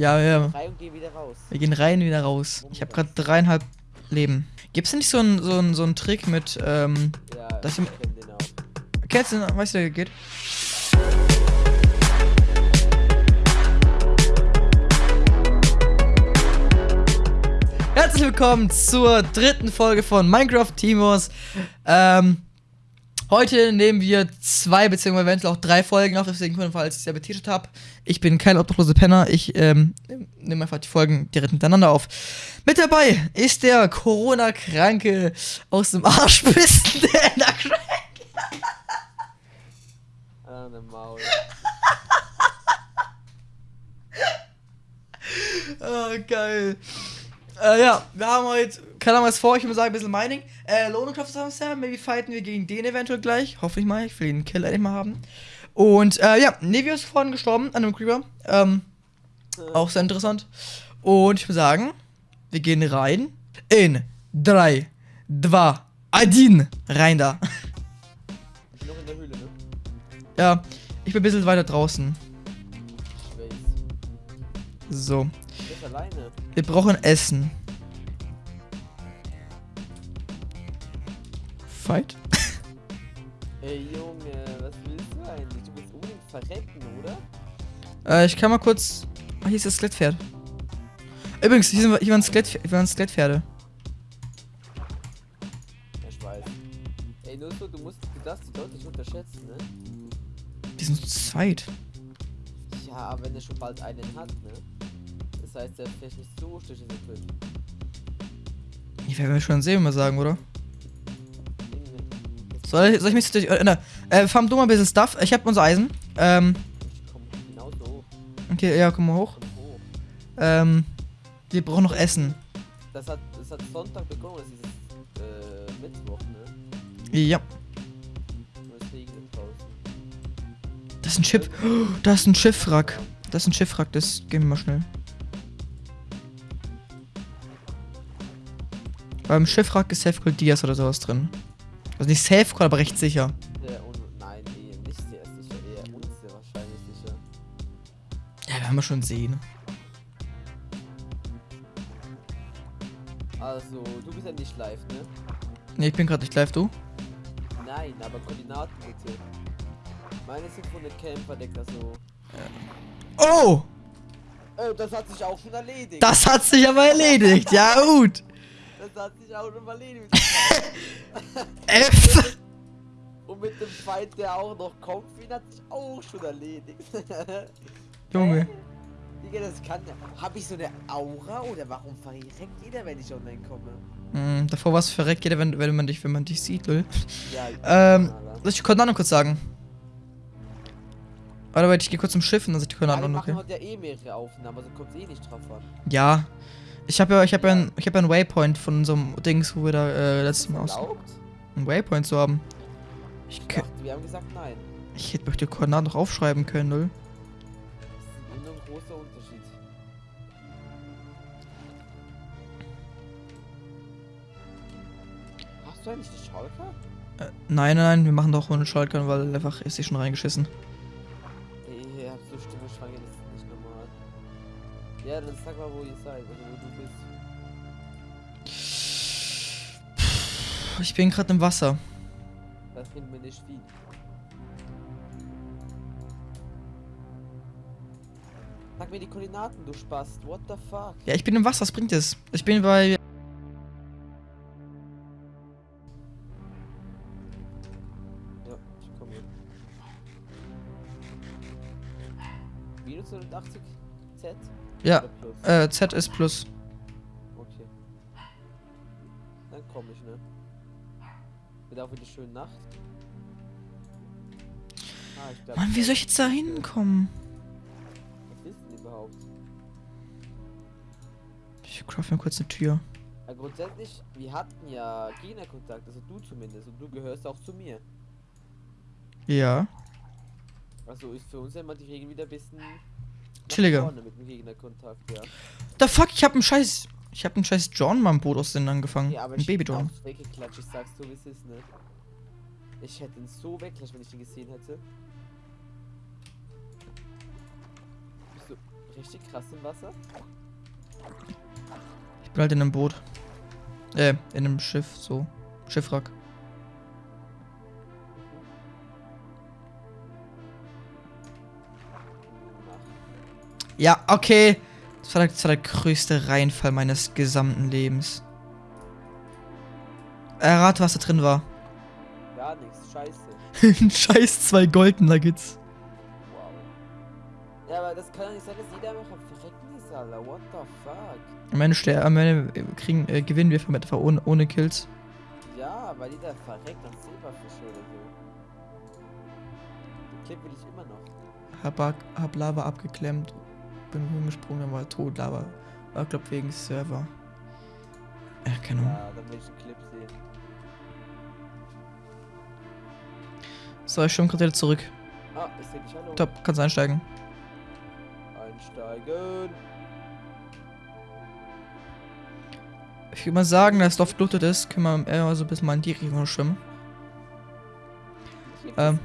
Ja, ja. Drei und geh wieder raus. Wir gehen rein, wieder raus. Ich habe gerade dreieinhalb Leben. Gibt's denn nicht so einen so einen- so einen Trick mit, ähm, Ja, Das ich den auch. kennst du, den? weißt du, der geht? Herzlich willkommen zur dritten Folge von Minecraft Timos. Ähm, heute nehmen wir zwei beziehungsweise eventuell auch drei Folgen auf, deswegen falls ich es ja betitelt habe. Ich bin kein obdachlose Penner, ich ähm, nehme einfach die Folgen direkt hintereinander auf. Mit dabei ist der Corona-Kranke aus dem Arschbissen, der in der Crack. Ah, ne Maul. Oh, geil. Äh, ja, wir haben heute, keine Ahnung was vor, ich würde sagen, ein bisschen Mining. Äh, Lohnenkraft Samstag, maybe fighten wir gegen den eventuell gleich. Hoffe ich mal, ich will den Kill endlich mal haben. Und, äh, ja, Nevio ist vorhin gestorben an einem Creeper. Ähm, auch sehr interessant. Und ich würde sagen, wir gehen rein in 3, 2, 1. Rein da. Ich bin noch in der Höhle, ne? Ja, ich bin ein bisschen weiter draußen. Ich weiß. So, Ich bin alleine. Wir brauchen Essen. Fight? Ey, Junge, was willst du eigentlich? Du willst unbedingt verrecken, oder? Äh, ich kann mal kurz. Ah, hier ist das Skelettpferd. Übrigens, hier, sind hier waren, Skelett, hier waren Skelettpferde. Ja, ich weiß. Ey, nur so, du musst, du darfst die deutlich unterschätzen, ne? Die sind zu zweit. Ja, aber wenn er schon bald einen hat, ne? Das heißt, der vielleicht nicht so schlecht in der drin. Die werden wir schon sehen, mal sagen, oder? Soll ich, soll ich mich. Äh, ne, äh, farm du mal ein bisschen Stuff. Ich hab unser Eisen. Ähm, ich komm genauso hoch. okay, ja, komm mal hoch. Ähm, wir brauchen noch Essen. Das hat, das hat Sonntag begonnen, das ist äh, Mittwoch, ne? Ja. Das ist ein Schiff. Oh, da ist ein Schiffwrack. Das ist ein Schiffwrack, das gehen wir mal schnell. Beim Schiffwrack ist Safe Gold Dias oder sowas drin. Also nicht Safe Gold, aber recht sicher. Nein, nee, nicht sehr sicher, eher unser wahrscheinlich sicher. Ja, werden wir schon sehen. Also, du bist ja nicht live, ne? Ne, ich bin gerade nicht live, du? Nein, aber Koordinaten bitte. Meine sind von der Camper-Decker so. Oh! Oh, das hat sich auch schon erledigt. Das hat sich aber erledigt. Ja, gut. Das hat sich auch schon erledigt. F. Und mit dem Fight, der auch noch kommt, ihn hat sich auch schon erledigt. Junge. Digga, das kann ja. Hab ich so eine Aura oder warum verreckt jeder, wenn ich online komme? Hm, davor was verreckt jeder, wenn, wenn man dich, wenn man dich sieht, lol. Ja, Ähm. Soll ich die Koordinaten kurz sagen? Warte, warte, ich gehe kurz zum Schiff und dann ich die Ja, wir machen okay? heute ja eh mehrere Aufnahmen, also kommt eh nicht drauf an. Ja. Ich habe ja, ich habe ja, ein, ich habe ja einen Waypoint von unserem Dings, wo wir da äh, letztes Mal aus einen Waypoint zu haben. Ich, Ich dachte, wir haben gesagt nein. ich hätte mir die Koordinaten noch aufschreiben können, lol. Das ist ein großer Unterschied. Hast du eigentlich die Schalker? Äh, nein, nein, nein, wir machen doch ohne Schaltern, weil einfach ist sie schon reingeschissen. Ihr habt so Stimme schwanger, das ist nicht. Ja, dann sag mal, wo ihr seid, also wo du bist. Ich bin gerade im Wasser. Das bringt mir nicht viel. Sag mir die Koordinaten, du Spast. What the fuck? Ja, ich bin im Wasser, was bringt es? Ich bin bei. Ja, ich komme hin. Minus 180 Z? Ja, äh, Z ist plus. Okay. Dann komme ich, ne? Wird auch wieder schön Nacht. Ah, ich glaub, Mann, wie soll ich jetzt da hinkommen? Was ist denn überhaupt? Ich craft mir kurz eine Tür. Ja, grundsätzlich, wir hatten ja Gegnerkontakt, also du zumindest, und du gehörst auch zu mir. Ja. Also ist für uns ja immer die Regel wieder ein bisschen Chilliger. ja. The fuck, ich hab einen scheiß. Ich hab einen scheiß John mal im Boot aus den angefangen. Ja, aber ein Baby John. weggeklatscht, ich sag's so wie es ist, ne? Ich hätte ihn so weggeklatscht, wenn ich ihn gesehen hätte. Bist du, richtig krass im Wasser? Ich bin halt in einem Boot. Äh, in einem Schiff, so. Schiffwrack. Ja, okay. Das war, der, das war der größte Reinfall meines gesamten Lebens. Errate, was da drin war. gar nichts, scheiße. Scheiß zwei Golden Nuggets. Wow. Ja, aber das kann doch nicht sein, dass jeder einfach Verrecken ist, Alter. What the fuck? Am Ende, am Ende kriegen, äh, gewinnen wir einfach ohne, ohne Kills. Ja, weil jeder verreckt nach Silberfisch oder so. Den Clip will ich immer noch. Hab, hab Lava abgeklemmt, bin rumgesprungen, dann war tot. Lava war, glaub wegen Server. Ja, keine Ahnung. Ja, dann will ich einen Clip sehen. So, ich schon gerade wieder zurück. Ah, ich seh dich, hallo. Top, kannst einsteigen. Einsteigen. Ich würde mal sagen, dass das Dorf gelootet ist, können wir eher so ein bisschen mal in die Richtung schwimmen. Ähm.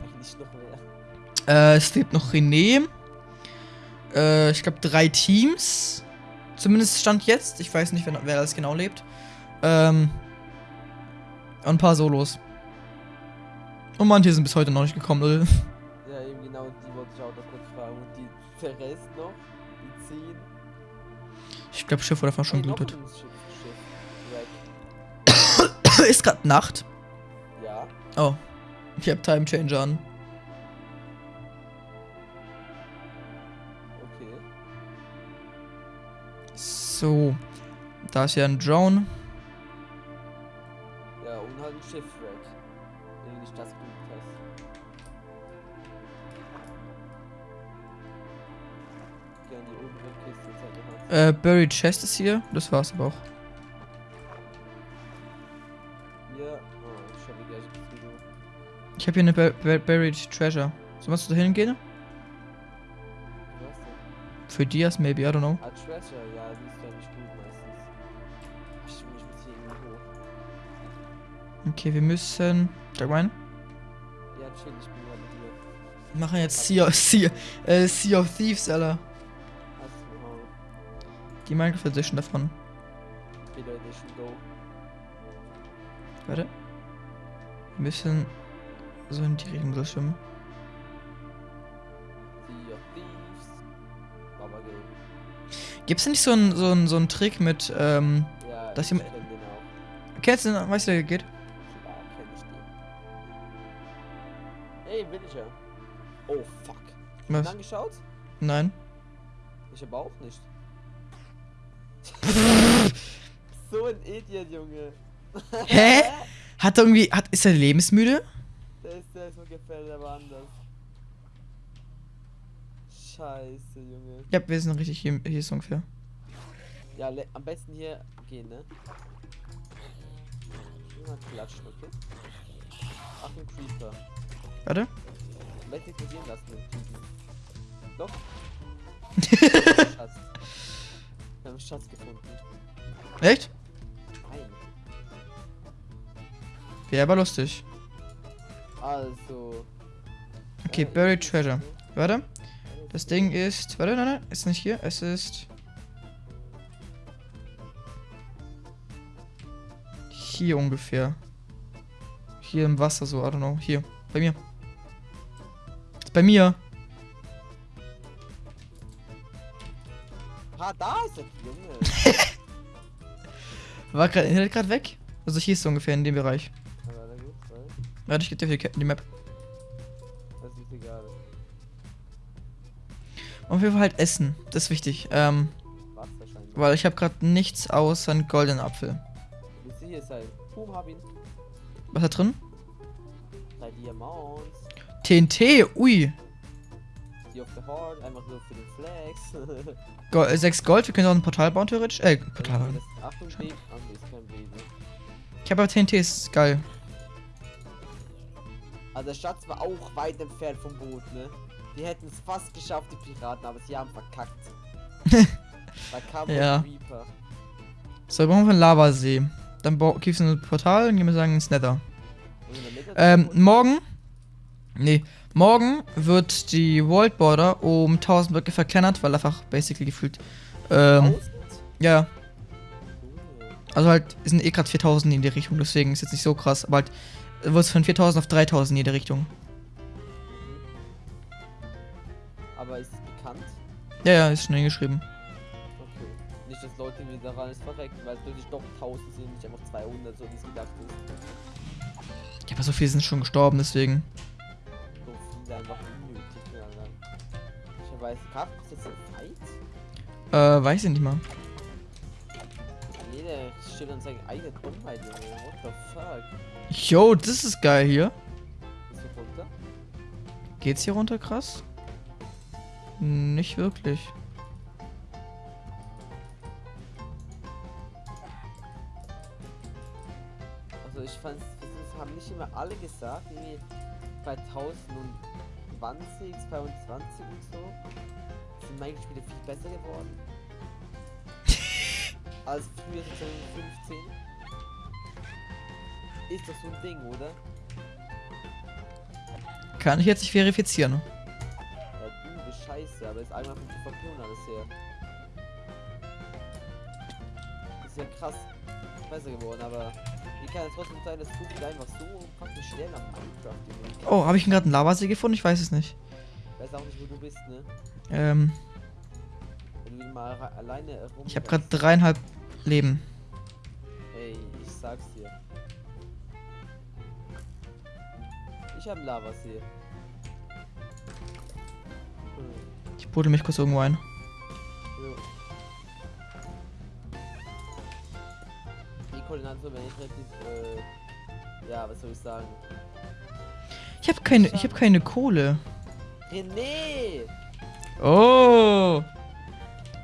Äh, es lebt noch René. Äh, ich glaube drei Teams. Zumindest stand jetzt. Ich weiß nicht, wer, wer das genau lebt. Ähm, und ein paar Solos. Und manche sind bis heute noch nicht gekommen, Leute. Ja, eben genau, die wollte ich auch noch kurz fragen. Und die, der Rest noch? Die 10? Ich glaube, Schiff wurde einfach schon gelootet. ist gerade Nacht. Ja. Oh. Ich habe Time Changer an. So. Da ist ja ein Drone. Ja, und halt ein Schiffwrack. Wenn du nicht das gut hast. Gerne die obere Kiste halt noch. Äh, Buried Chest ist hier. Das war's aber auch. Ja. Oh, ich. Ich habe hier eine Bur Bur Buried Treasure. So, was du da hingehen? Für Dias, maybe, I don't know. Ah, Treasure, ja, die ist ja nicht gut meistens. Ich muss hier irgendwie hoch. Okay, wir müssen. Sag mal. Ja, chill, ich bin ja mit dir. Wir machen jetzt Sea of, sea, äh, sea of Thieves, Alter. Noch Die Minecraft Edition davon. Killer Edition Go. Warte. Wir müssen so in die Richtung schwimmen. Gibt's denn nicht so einen so einen- so einen Trick mit, ähm. Ja, Das ich hier mit- kenn den auch. Kennst du den? Weißt du, der geht? Klar, kenn ich den. Ey, Villager. Oh, fuck. Was? Angeschaut? Nein. Ich aber auch nicht. so ein Idiot, Junge. Hä? Hat er irgendwie. Hat, ist er lebensmüde? Der ist, der ist mir gefällt, aber anders. Scheiße, Junge. Ja, wir sind richtig hier, hier ist ungefähr. Ja, am besten hier gehen, ne? Immer klatschen, okay? Ach, ein Creeper. Warte. Am besten ignorieren lassen, den Typen. Doch. Schatz. Wir haben einen Schatz gefunden. Echt? Nein. Wäre aber lustig. Also. Okay, äh, Buried Treasure. Warte. Das Ding ist. Warte, nein, nein, ist nicht hier. Es ist. Hier ungefähr. Hier im Wasser so, I don't know. Hier. Bei mir. Ist bei mir. Ah, da ist der Junge. War gerade Internet gerade weg? Also hier ist es ungefähr in dem Bereich. Weil Warte, ich gebe dir die Map. Und wir halt essen. Das ist wichtig. Ähm, weil ich habe gerade nichts außer einen goldenen Apfel. Ihn. Was da drin? TNT, ui. Go äh, sechs Gold, wir können auch ein Portal bauen theoretisch. Äh, Portal bauen. Ah. Ich habe aber TNT, ist geil. Also der Schatz war auch weit entfernt vom Boot, ne? Die hätten es fast geschafft, die Piraten, aber sie haben verkackt. da kam Ja. ein Reaper. So, wir brauchen wir einen Lavasee. Dann bau- gibt's ein Portal und gehen wir sagen ins Nether. Der Ähm, morgen Nee, morgen wird die World Border um 1000 Blöcke verkleinert, weil einfach basically gefühlt. Ähm, 1000? ja, Cool. also halt sind eh gerade 4000 in die Richtung, deswegen ist jetzt nicht so krass, aber halt wird es von 4000 auf 3000 in jede Richtung. Aber ist es bekannt? Ja, ja, ist schnell geschrieben. Okay. Nicht, dass Leute irgendwie daran ist verrecken, weil es plötzlich doch 1000 sind, nicht einfach 200, so wie es gedacht ist. Ja, aber so viele sind schon gestorben, deswegen. So viele einfach unnötig. Ich weiß, gab es jetzt einen Fight? Äh, weiß ich nicht mal. Nee, der steht an seinem eigenen Bombe, Junge. What the fuck? Yo, das ist geil hier. Ist? Geht's hier runter krass? Nicht wirklich. Also ich fand, das haben nicht immer alle gesagt, irgendwie 2020, 22 und so, sind meine Spiele viel besser geworden. als früher 2015. Ist doch so ein Ding, oder? Kann ich jetzt nicht verifizieren. Scheiße, aber ist einmal von PvP und alles her. Ist ja krass besser geworden, aber wie kann es trotzdem sein, dass wieder einfach so praktisch schnell am Minecraft? Oh, habe ich gerade einen Lavasee gefunden? Ich weiß es nicht. Weiß auch nicht, wo du bist, ne? Ähm, Wenn du mal alleine rum. ich habe gerade dreieinhalb Leben. Ey, ich sag's dir. Ich hab Lavasee. Buddel mich kurz irgendwo ein. Die Koordinaten, ich relativ, äh, ja, was soll ich sagen? Ich habe keine, ich habe keine Kohle. René! Oh.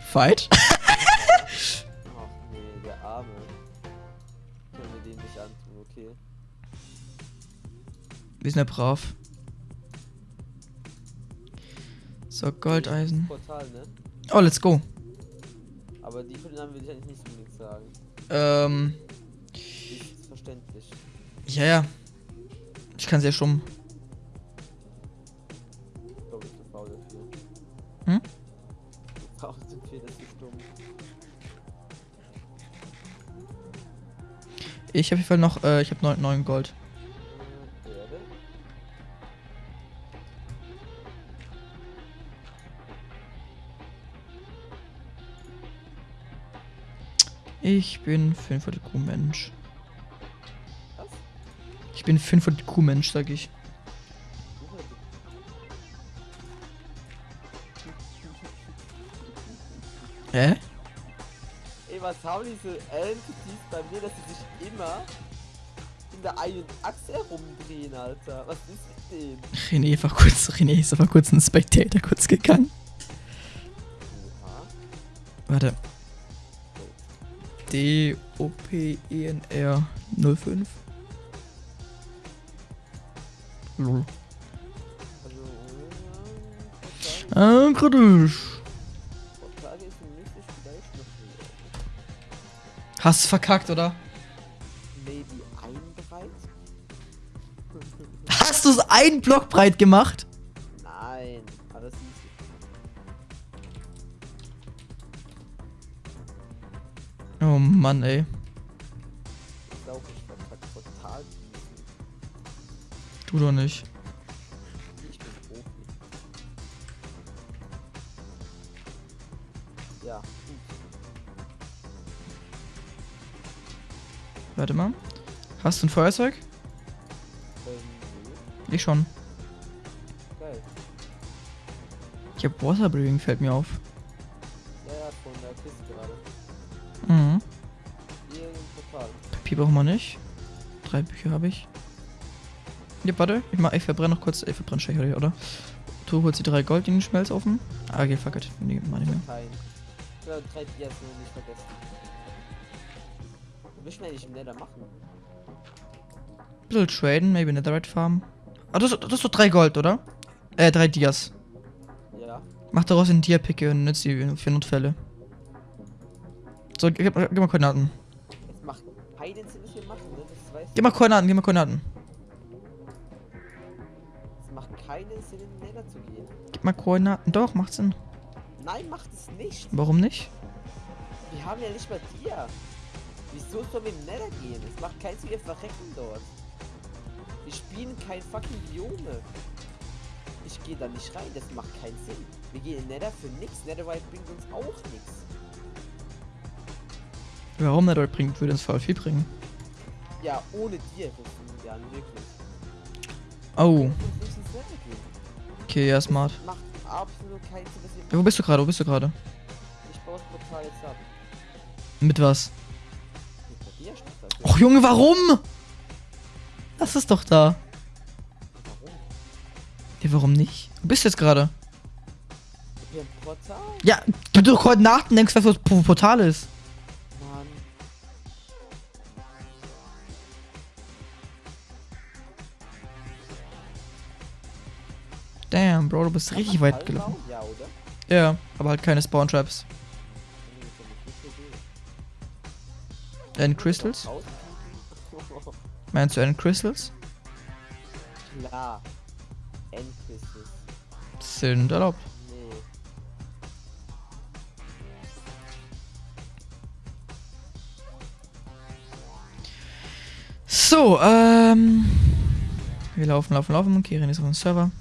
Fight? Ach nee, der Arme. Können wir den nicht antun, okay. Wir sind ja brav. So, Goldeisen. Portal, ne? Oh, let's go. Aber die Koordinaten will ich eigentlich nicht unbedingt sagen. Ähm, Ist verständlich. ja, ja. Ich kann sehr stumm. Ich glaube, ich bin faul dafür. Hm? Du brauchst zu viel, das ist dumm. Ich habe auf jeden Fall noch, äh, ich habe neun, neun Gold. Ich bin 5 IQ-Mensch. Was? Ich bin 5 IQ-Mensch, sag ich. Hä? Ey, was haben diese Entities bei mir, dass sie sich immer in der einen Achse herumdrehen, Alter? Was ist mit denen? René war kurz, René ist aber kurz ein Spectator kurz gegangen. Warte. D O P E N R 05. Lol. Also, äh, Ah, kritisch. Hast verkackt, oder? Maybe ein breit? Hast du es einen Block breit gemacht? Mann, ey. Du doch nicht. Ich bin Profi. Ja, gut. Warte mal. Hast du ein Feuerzeug? Ähm, Ich schon. Geil. Ich hab Waterbreathing, fällt mir auf. Brauchen wir nicht. Drei Bücher habe ich. Ja, warte. Ich, mach, ich verbrenne noch kurz. Ich verbrenne Stecher, oder? Du holst die drei Gold in den Schmelzofen. Ah, okay, fuck it. Nee, nicht mehr. Ja, drei Dias nur nicht vergessen. Wir müssen eigentlich im Nether machen. Bisschen traden, maybe Netherite Farm. Ah, das, das ist doch drei Gold, oder? Äh, drei Dias. Ja. Mach daraus einen Dia-Picke und nützt die für Notfälle. So, gib, gib mal Koordinaten. Es macht keinen Sinn, was wir machen, ne? Das weißt Gib mal Koordinaten, gib mal Koordinaten. Es macht Gib mal Koordinaten. Doch, macht Sinn. Nein, macht es nicht. Warum nicht? Wir haben ja nicht mal dir. Wieso sollen wir in den Nether gehen? Es macht keinen Sinn, wir verrecken dort. Wir spielen kein fucking Biome. Ich gehe da nicht rein, das macht keinen Sinn. Wir gehen in den Nether für nichts. Netherite bringt uns auch nichts. Warum dort bringt, würde uns voll viel bringen. Ja, ohne dir, Jan, wirklich. Oh, Wir müssen nicht ins Nether gehen. okay, ja, smart. Das macht absolut keinen Sinn, Ja, wo bist du gerade? Wo bist du gerade? Ich baue das Portal jetzt ab. Mit was? Mit das. Och, Junge, warum? Lass es doch da. Warum? Ja, warum nicht? Wo bist du jetzt gerade? Haben ein Portal, Ja, doch Koordinaten, denkst, was das Portal ist. Bro, du bist richtig weit gelaufen. Ja, oder? Ja, aber halt keine Spawn Traps. End Crystals? Meinst du End Crystals? Klar. Endcrystals. Sind erlaubt. Nee. So, ähm. Wir laufen, laufen, laufen. Kirin ist auf dem Server.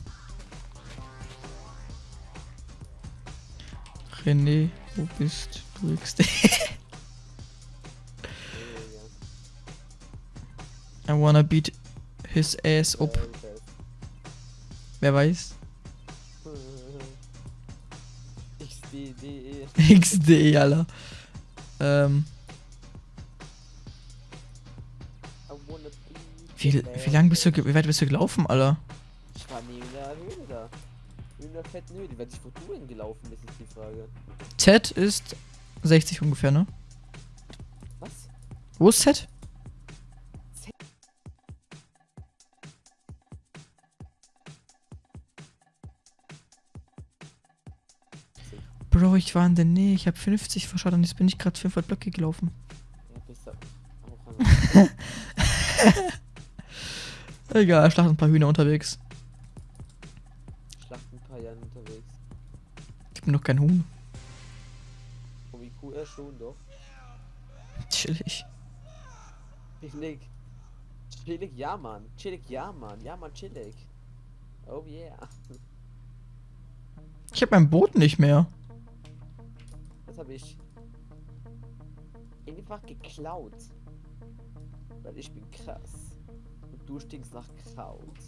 René, wo bist du? XD? I wanna beat his ass up. Wer weiß? XD, Alter. Ähm, I wanna be wie, wie lang bist du, wie weit bist du gelaufen, Alter? Ich war neben der Höhle da. Neben der fetten Höhle. Werd ich wo du hingelaufen bist, ist die Frage. Z ist 60 ungefähr, ne? Was? Wo ist Z? Bro, ich war in der Nähe. Ich habe 50 verschaut und jetzt bin ich gerade 500 Blöcke gelaufen. Ja, bist du auch. Egal, schlacht ein paar Hühner unterwegs. Bin doch kein Huhn. Vom IQ er schon doch. Chillig. Chillig. Chillig, ja Mann. Chillig, ja Mann. Ja Mann, chillig. Oh yeah. Ich habe mein Boot nicht mehr. Das habe ich einfach geklaut. Weil ich bin krass. Und du stinkst nach Kraut.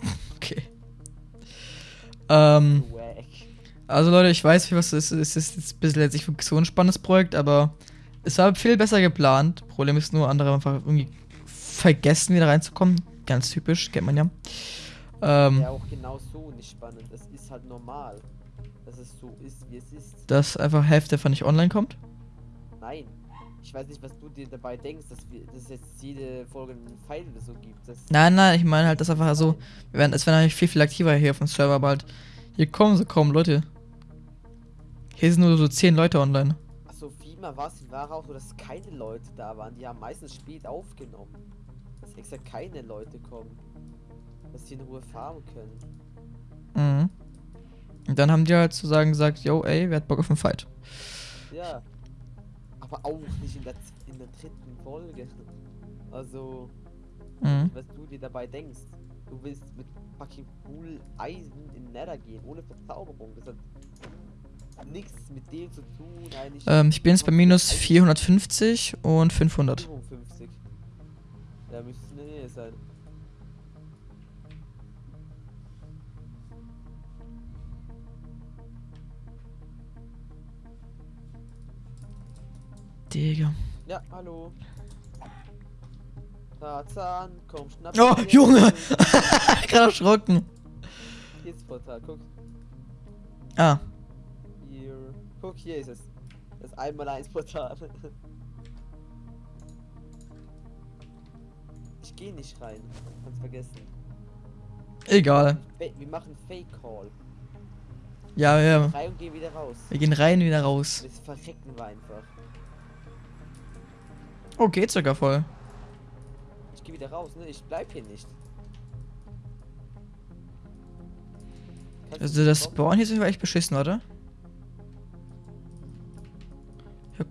Okay. Ähm, Wack. Also Leute, ich weiß, wie was es ist. Es ist jetzt ein bisschen jetzt nicht wirklich so ein spannendes Projekt, aber es war viel besser geplant. Problem ist nur, andere haben einfach irgendwie vergessen, wieder reinzukommen. Ganz typisch, kennt man ja. Ähm, Ja, auch genau so nicht spannend. Es ist halt normal. Dass es so ist, wie es ist. dass einfach Hälfte von nicht online kommt. Nein. Ich weiß nicht, was du dir dabei denkst, dass, wir, dass es jetzt jede Folge einen Pfeil oder so gibt. Nein, nein, ich meine halt, dass einfach so, wir werden, es werden eigentlich viel, viel aktiver hier auf dem Server, aber halt, hier kommen so kaum Leute. Hier sind nur so 10 Leute online. Achso, vielmehr war es war auch so, dass keine Leute da waren. Die haben meistens spät aufgenommen. Dass extra keine Leute kommen. Dass sie in Ruhe farmen können. Mhm. Und dann haben die halt sozusagen gesagt, yo, ey, wer hat Bock auf einen Fight? Ja. Aber auch nicht in der, in der dritten Folge. Also, Mhm. was du dir dabei denkst. Du willst mit fucking cool Eisen in Nether gehen, ohne Verzauberung. Das hat nichts mit dem zu tun, eigentlich. Ähm, ich bin jetzt bei minus 450 und 500. 55. Ja, müsste es in der Nähe sein. Digga. Ja, hallo. Tarzan, komm, schnapp. Oh, dir. Junge! Gerade erschrocken. Hier das Portal, guck. Ah, Hier. Guck, hier ist es. Das einmal eins Portal. Ich gehe nicht rein. Kannst vergessen. egal. Wir machen Fake Call. Ja, ja. Rein und gehen wieder raus. Wir gehen rein, wieder raus. Das verrecken wir einfach. Oh, geht sogar voll. Ich gehe wieder raus, ne? Ich bleib hier nicht. Kannst Also das? Spawn hier ist echt beschissen, warte.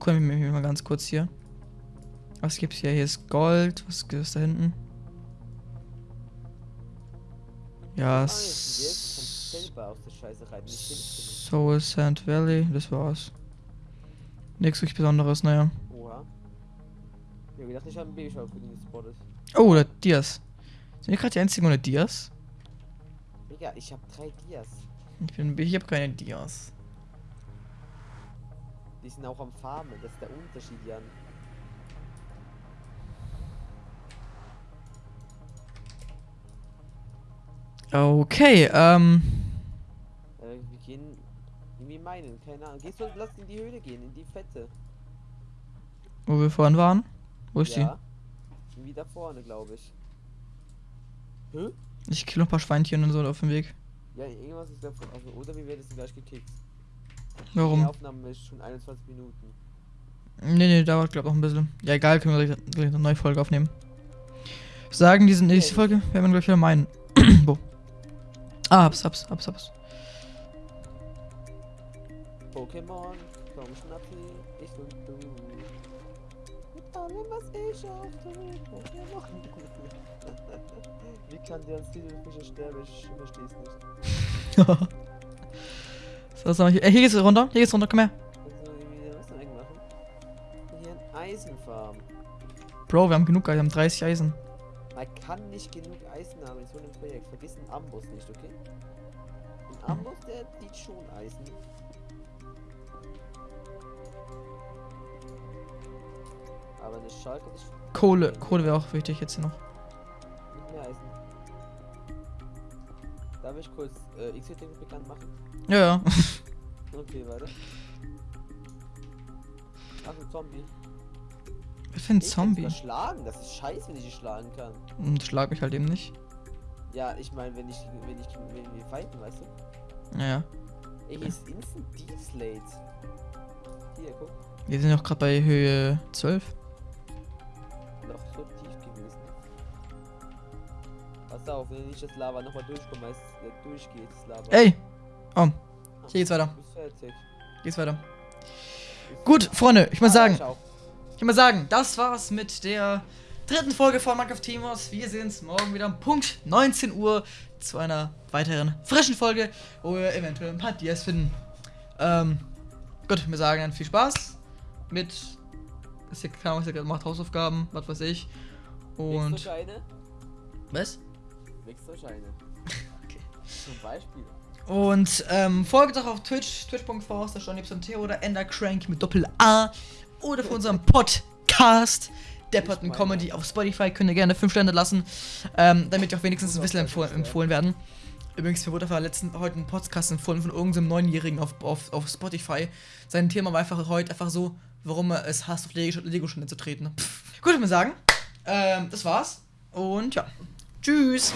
Ja, guck mir mal ganz kurz hier. Was gibt's hier? Hier ist Gold. Was ist da hinten? Ja, Ah, wir Soul Sand Valley, das war's. Nichts wirklich Besonderes, naja. Oha. Ja, gedacht, ich habe einen Babyschaufelin gespottet. Oh, der Dias. Sind wir gerade die einzigen ohne Dias? Digga, ich habe drei Dias. Ich bin, ich habe keine Dias. Die sind auch am Farmen. Das ist der Unterschied, Jan. Okay, ähm. Äh, wir gehen irgendwie meinen, keine Ahnung. Gehst du, lass in die Höhle gehen, in die Fette. Wo wir vorhin waren? Wo ist ja. Irgendwie da vorne, glaube ich. Hä? die? Ich kill noch ein paar Schweinchen und so auf dem Weg. Ja, irgendwas ist davon offen. Oder wir werden gleich gekickt. Die Warum? Aufnahme ist schon 21 Minuten. Nee, nee, dauert glaub noch ein bisschen. Ja, egal, können wir gleich, gleich eine neue Folge aufnehmen. Sagen, diese nächste Folge werden wir gleich wieder meinen. Wo? Ah, hab's, hab's, hab's, hab's. Pokémon, komm Schnappi, ich und du. Mit allem, was ich auch tue, Pokémon. Wie kann der als Fischer sterben? Ich versteh's nicht. so, wir hier? Äh, hier geht's runter, hier geht's runter, komm her. Hier ein Eisenfarm. Bro, wir haben genug, wir haben 30 Eisen. Man kann nicht genug Eisen haben in so einem Projekt. Vergiss den Amboss nicht, okay? Ein Amboss, der zieht schon Eisen. Aber eine Schalke ist Kohle, Kohle wäre auch wichtig jetzt hier noch. Darf ich kurz äh, X-Hitting bekannt machen? Ja, ja. Okay, warte. Ach, ein Zombie. Was für ein Ich kann Zombie? sogar schlagen. Das ist scheiße, wenn ich ihn schlagen kann. Und schlag mich halt eben nicht. Ja, ich meine, wenn ich, wenn ich, wenn wir fighten, weißt du? Ja. Ey, hier ist Instant Deflate. Hier, guck. Wir sind auch gerade bei Höhe 12. Pass auf, wenn ich das Lava nochmal durchkomme, als äh, durchgeht, das Lava. Ey! Oh, hier geht's weiter. Geht's weiter. Gut, Freunde, ich muss Ah, sagen, ich ich muss sagen, das war's mit der dritten Folge von Minecraft Teamos. Wir sehen uns morgen wieder um Punkt 19 Uhr zu einer weiteren frischen Folge, wo wir eventuell ein paar Dias finden. Ähm, gut, wir sagen dann viel Spaß mit. Ist ja klar, was er gerade macht, Hausaufgaben, was weiß ich. Und. Was? Wechselscheine. Okay. Zum Beispiel. Und ähm, folgt auch auf Twitch, twitch.tv, da schon T oder Endercrank mit Doppel A. Oder für unseren Podcast, Depperton meine Comedy auf Spotify, könnt ihr gerne 5 Sterne lassen, ähm, damit ihr auch wenigstens ein bisschen empfohlen, empfohlen werden. Übrigens, mir wurde einfach letzten, heute ein Podcast empfohlen von irgendeinem Neunjährigen auf, auf, auf Spotify. Sein Thema war einfach heute einfach so, warum er es hasst, auf Lego- Lego-Stunde zu treten. Pff. Gut, ich würde sagen, ähm, das war's. Und ja, Tschüss.